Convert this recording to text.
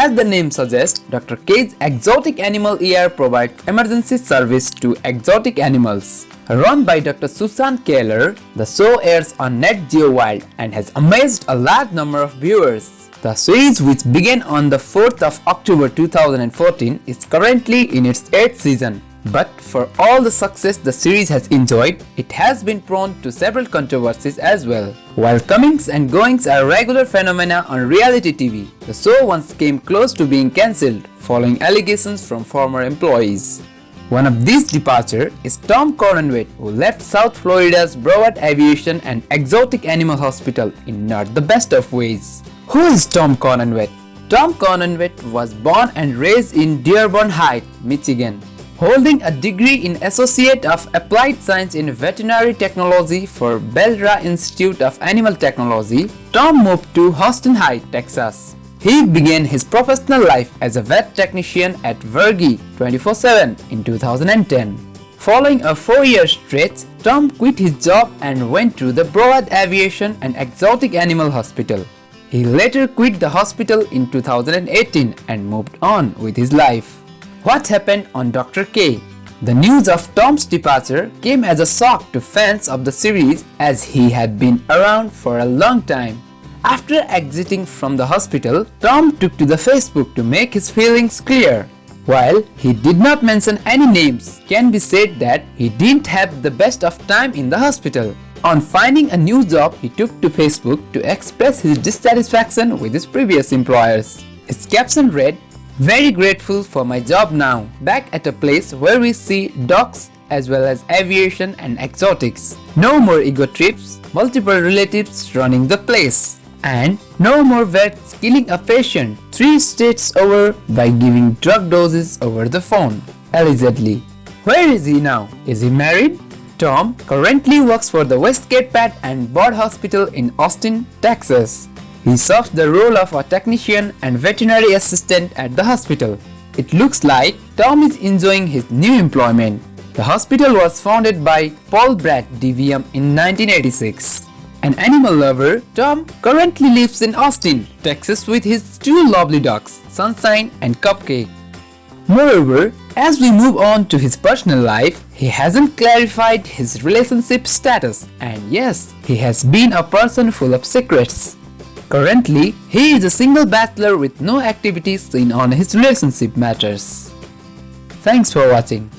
As the name suggests, Dr. K's Exotic Animal ER provides emergency service to exotic animals. Run by Dr. Susan Kelleher, the show airs on Nat Geo Wild and has amazed a large number of viewers. The series which began on the 4th of October 2014 is currently in its 8th season. But for all the success the series has enjoyed, it has been prone to several controversies as well. While comings and goings are regular phenomena on reality TV, the show once came close to being cancelled following allegations from former employees. One of these departures is Tom Cornenwett who left South Florida's Broward Avian and Exotic Animal Hospital in not the best of ways. Who is Tom Cornenwett? Tom Cornenwett was born and raised in Dearborn Heights, Michigan. Holding a degree in Associate of Applied Science in Veterinary Technology for Bel-Rea Institute of Animal Technology, Tom moved to Austin High, Texas. He began his professional life as a vet technician at Vergy 24-7 in 2010. Following a four-year stretch, Tom quit his job and went to the Broward Avian and Exotic Animal Hospital. He later quit the hospital in 2018 and moved on with his life. What happened on Dr. K? The news of Tom's departure came as a shock to fans of the series as he had been around for a long time. After exiting from the hospital, Tom took to the Facebook to make his feelings clear. While he did not mention any names, can be said that he didn't have the best of time in the hospital. On finding a new job, he took to Facebook to express his dissatisfaction with his previous employers. His caption read, very grateful for my job now, back at a place where we see dogs as well as avian and exotics. No more ego trips, multiple relatives running the place. And no more vets killing a patient three states over by giving drug doses over the phone, allegedly. Where is he now? Is he married? Tom currently works for the Westgate Pet and Bird Hospital in Austin, Texas. He serves the role of a technician and veterinary assistant at the hospital. It looks like Tom is enjoying his new employment. The hospital was founded by Paul Brad DVM in 1986. An animal lover, Tom currently lives in Austin, Texas with his two lovely dogs, Sunshine and Cupcake. Moreover, as we move on to his personal life, he hasn't clarified his relationship status and yes, he has been a person full of secrets. Currently, he is a single bachelor with no activities seen on his relationship matters. Thanks for watching.